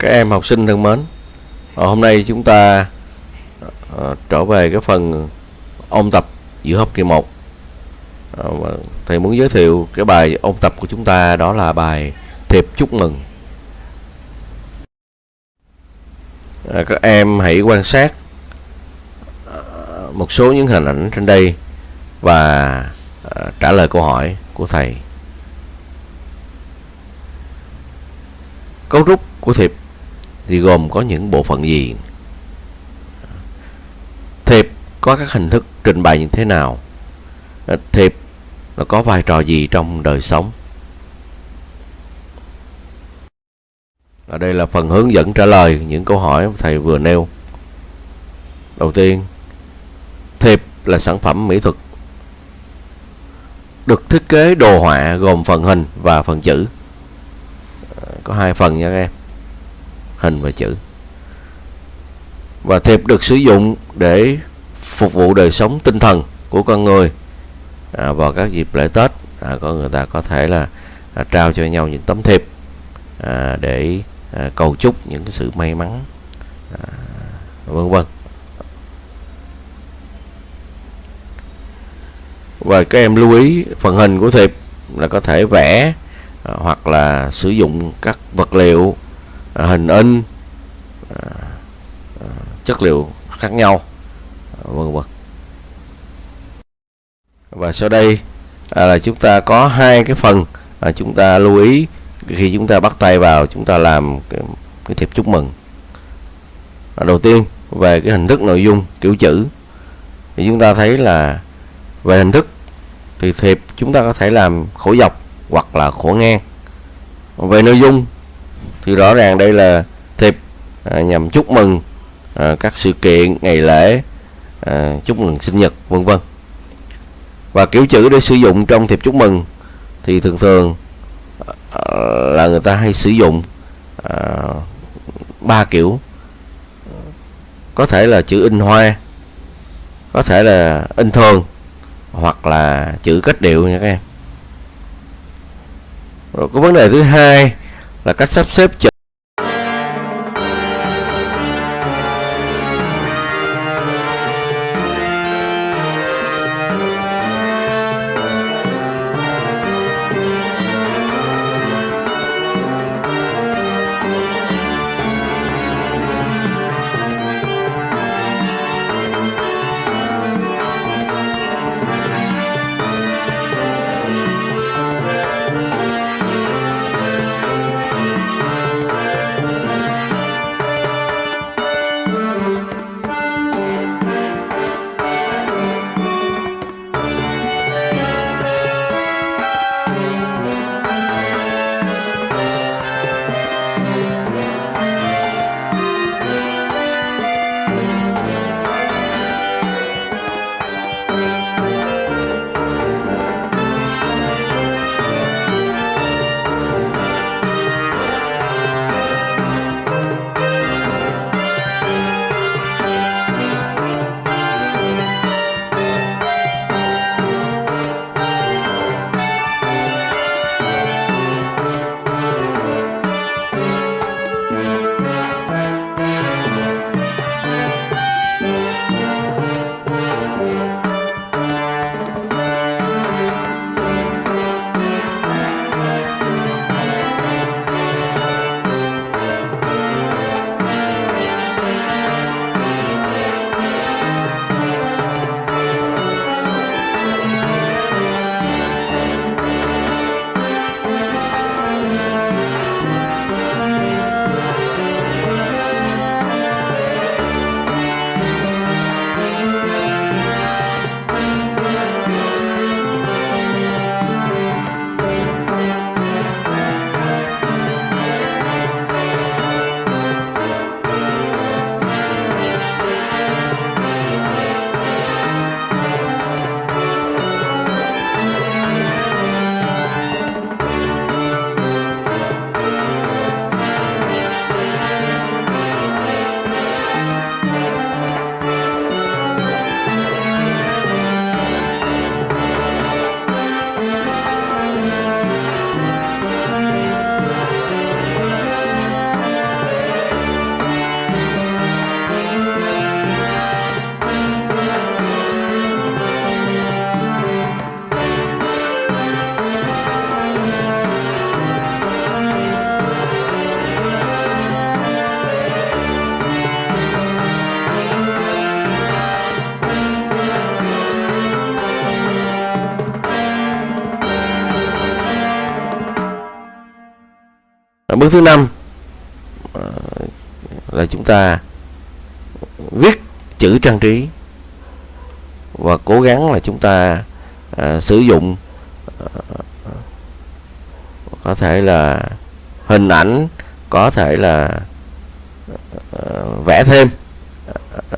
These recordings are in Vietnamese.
Các em học sinh thân mến, ờ, hôm nay chúng ta ờ, trở về cái phần ôn tập giữa học kỳ 1. Ờ, thầy muốn giới thiệu cái bài ôn tập của chúng ta đó là bài thiệp chúc mừng. À, các em hãy quan sát một số những hình ảnh trên đây và trả lời câu hỏi của thầy. Cấu trúc của thiệp thì gồm có những bộ phận gì? Thiệp có các hình thức trình bày như thế nào? Thiệp nó có vai trò gì trong đời sống? Ở đây là phần hướng dẫn trả lời những câu hỏi thầy vừa nêu. Đầu tiên, thiệp là sản phẩm mỹ thuật được thiết kế đồ họa gồm phần hình và phần chữ. Có hai phần nha các em hình và chữ. Và thiệp được sử dụng để phục vụ đời sống tinh thần của con người. À, vào các dịp lễ Tết à, có người ta có thể là à, trao cho nhau những tấm thiệp à, để à, cầu chúc những cái sự may mắn à, vân vân. Và các em lưu ý phần hình của thiệp là có thể vẽ à, hoặc là sử dụng các vật liệu À, hình in à, à, chất liệu khác nhau vân vân. Và sau đây là chúng ta có hai cái phần à, chúng ta lưu ý khi chúng ta bắt tay vào chúng ta làm cái, cái thiệp chúc mừng. À, đầu tiên về cái hình thức nội dung kiểu chữ. Thì chúng ta thấy là về hình thức thì thiệp chúng ta có thể làm khổ dọc hoặc là khổ ngang. Về nội dung thì rõ ràng đây là thiệp à, nhằm chúc mừng à, các sự kiện ngày lễ à, chúc mừng sinh nhật vân vân. Và kiểu chữ để sử dụng trong thiệp chúc mừng thì thường thường à, là người ta hay sử dụng à, ba kiểu. Có thể là chữ in hoa có thể là in thường hoặc là chữ cách điệu nha các em. Rồi có vấn đề thứ hai là cách sắp xếp chữ bước thứ năm. Ờ, là chúng ta viết chữ trang trí và cố gắng là chúng ta à, sử dụng à, có thể là hình ảnh có thể là à, vẽ thêm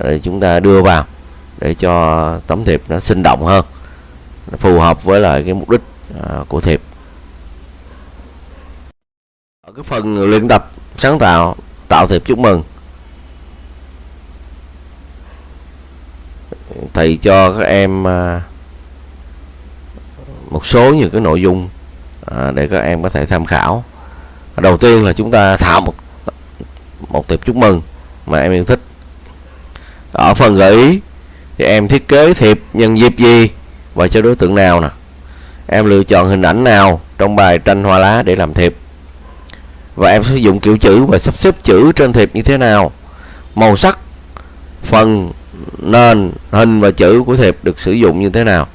để chúng ta đưa vào để cho tấm thiệp nó sinh động hơn phù hợp với lại cái mục đích à, của thiệp ở cái phần luyện tập sáng tạo tạo thiệp chúc mừng. Thầy cho các em à, một số những cái nội dung à, để các em có thể tham khảo. Đầu tiên là chúng ta thảo một một thiệp chúc mừng mà em yêu thích. Ở phần gợi ý thì em thiết kế thiệp nhân dịp gì và cho đối tượng nào nè. Em lựa chọn hình ảnh nào trong bài tranh hoa lá để làm thiệp và em sử dụng kiểu chữ và sắp xếp chữ trên thiệp như thế nào. Màu sắc phần nền hình và chữ của thiệp được sử dụng như thế nào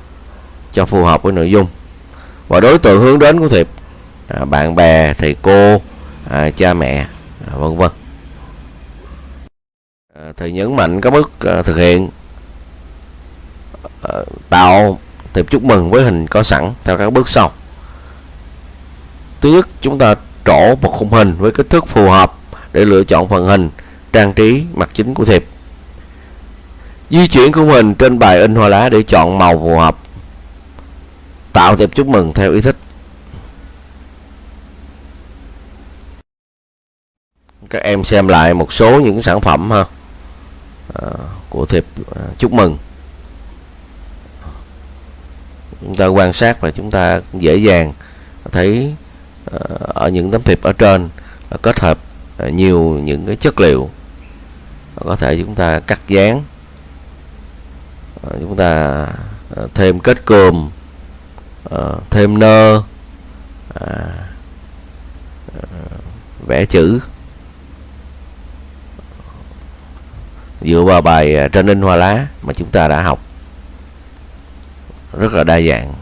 cho phù hợp với nội dung. Và đối tượng hướng đến của thiệp à, bạn bè thầy cô à, cha mẹ à, vân vân. À, thầy nhấn mạnh các bước à, thực hiện à, tạo thiệp chúc mừng với hình có sẵn theo các bước sau. Thứ nhất chúng ta trổ một khung hình với kích thước phù hợp để lựa chọn phần hình trang trí mặt chính của thiệp. Di chuyển khung hình trên bài in hoa lá để chọn màu phù hợp. Tạo thiệp chúc mừng theo ý thích. Các em xem lại một số những sản phẩm ha à, của thiệp à, chúc mừng. Chúng ta quan sát và chúng ta dễ dàng thấy Ờ, ở những tấm thiệp ở trên ờ, kết hợp ờ, nhiều những cái chất liệu. Có thể chúng ta cắt dán. Chúng ta thêm kết cườm thêm nơ vẽ chữ. Dựa vào bài trên in hoa lá mà chúng ta đã học. Rất là đa dạng.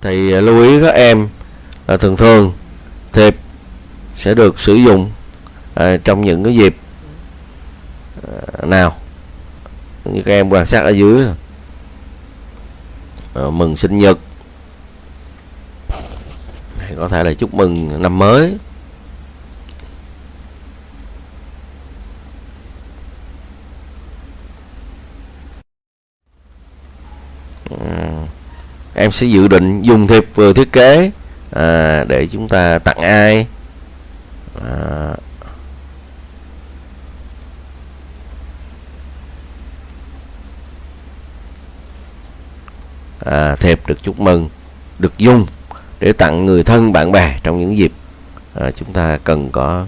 Thì lưu ý các em à, thường thường thiệp sẽ được sử dụng à, trong những cái dịp à, nào như các em quan sát ở dưới. À, mừng sinh nhật. Hay có thể là chúc mừng năm mới. Em sẽ dự định dùng thiệp vừa thiết kế à, để chúng ta tặng ai? À, à, thiệp được chúc mừng được dùng để tặng người thân bạn bè trong những dịp à, chúng ta cần có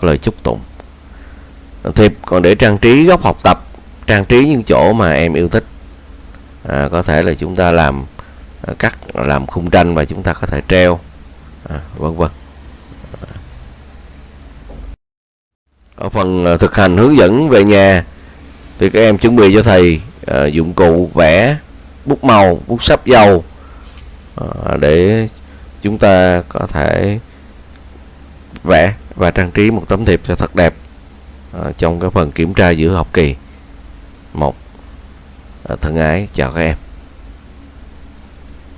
lời chúc tụng. Thiệp còn để trang trí góc học tập trang trí những chỗ mà em yêu thích. À, có thể là chúng ta làm Ờ, cắt làm khung tranh và chúng ta có thể treo. À, vân vân. Ở phần ờ, thực hành hướng dẫn về nhà thì các em chuẩn bị cho thầy à, dụng cụ vẽ bút màu bút sáp dầu à, để chúng ta có thể vẽ và trang trí một tấm thiệp cho thật đẹp à, trong cái phần kiểm tra giữa học kỳ. Một thân ái chào các em.